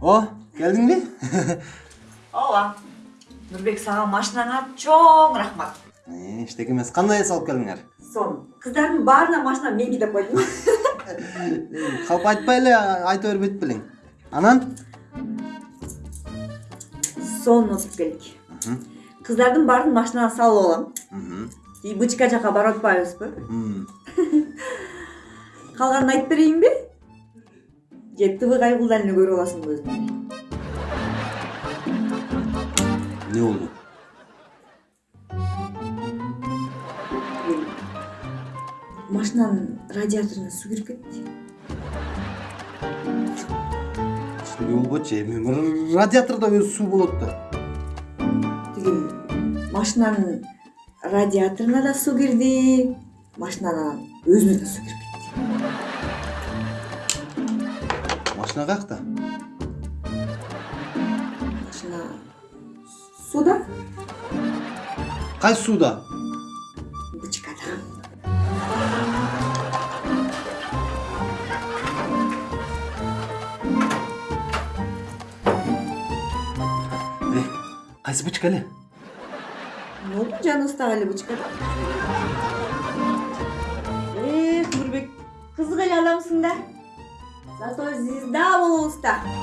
О, келдиңби? ооба нурбек сага машинаңа чоң рахмат Э, Эчтеке эмес, кандай эс алып келдиңер? сон кыздардын баарына машина мен кидеп койдум Калп айтпай эле айта бербейт белең. Анан? сонун отуруп келдик кыздардын баарын машинага салып алам бычка жака барып атпайбызбы Мм. калганын айтып берейинби же тв кайгылдан эле көрүп аласыңбы өзүң Не болду? машинанын радиаторуна суу кирип кетти Эчтеке болбочу, эми радиатордо өзү суу болот да. тиги машинанын радиаторуна да суу кирди машинанын өзүнө да суу кирип кетти Başına kalk da. Başına... Suda? Kay suda. Bıçık adam. Ne? Kaysı bıçık Ne oldu can usta Ali bıçık adam? Eee eh, kızı kalı alamsın da. Só torcida da Ulster!